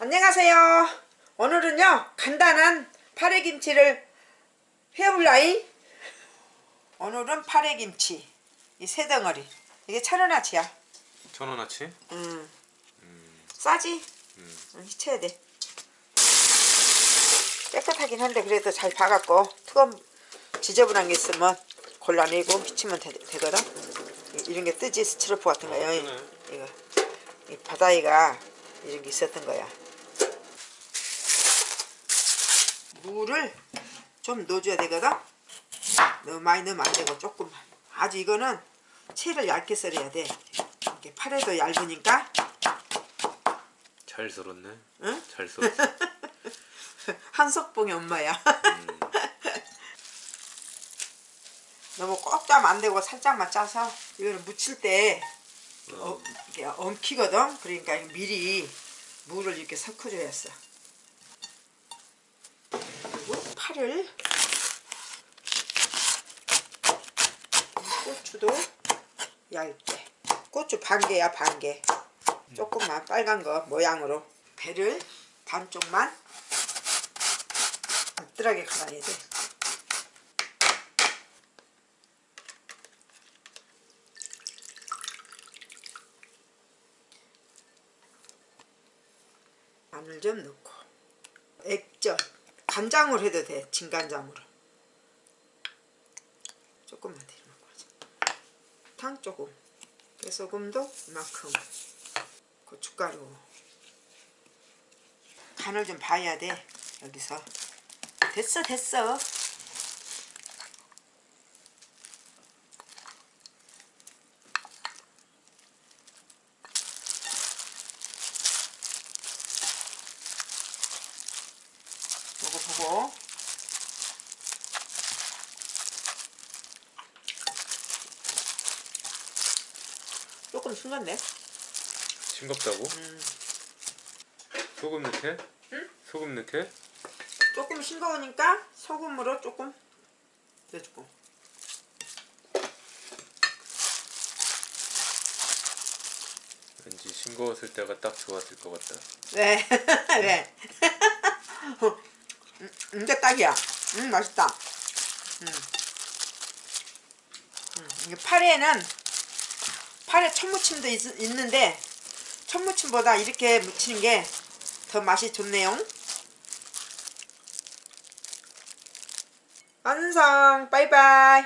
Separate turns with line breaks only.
안녕하세요. 오늘은요 간단한 파래김치를 해볼라이. 오늘은 파래김치 이 세 덩어리 이게 천 원어치야.
천 원어치?
음. 싸지?
음.
응, 히쳐야 돼. 깨끗하긴 한데 그래도 잘 봐갖고 뜨거운 지저분한 게 있으면 골라내고 히치면 되, 되거든. 이- 이런 게 뜨지 스티로프 같은 거요.
어,
이-
뜨네.
이거 이 바다이가 이런 게 있었던 거야. 물을 좀 넣어줘야 되거든. 너무 많이 넣으면 안 되고 조금만. 아주 이거는 채를 얇게 썰어야 돼. 이렇게 팔에도 얇으니까
잘 썰었네.
응?
잘 썰었어.
한석봉의 엄마야.
음.
너무 꼭 짜면 안 되고 살짝만 짜서 이거는 무칠 때
어.
어, 이게 엉키거든. 그러니까 미리 물을 이렇게 섞어줘야 했어. 그리고 파를 고추도 얇게. 고추 반 개야 반 개. 조금만 빨간 거 모양으로 배를 반쪽만 뜰하게 갈아야 돼. 마늘 좀 넣고 액젓 간장으로 해도 돼 진간장으로. 조금만 더 넣고 하자. 탕 조금. 깨소금도 이만큼. 고춧가루. 간을 좀 봐야 돼 여기서. 됐어 됐어 요거 보고 조금 싱겁네
싱겁다고?
음.
소금 넣게?
응?
소금 넣게?
조금 싱거우니까 소금으로 조금 넣어주고
왠지 싱거웠을 때가 딱 좋았을 것 같다.
네, 네. 음, 이게 딱이야. 음, 맛있다. 음. 음, 이게 파래는 파래 천무침도 있, 있는데 천무침보다 이렇게 무치는 게 더 맛이 좋네요. 완성. 바이바이.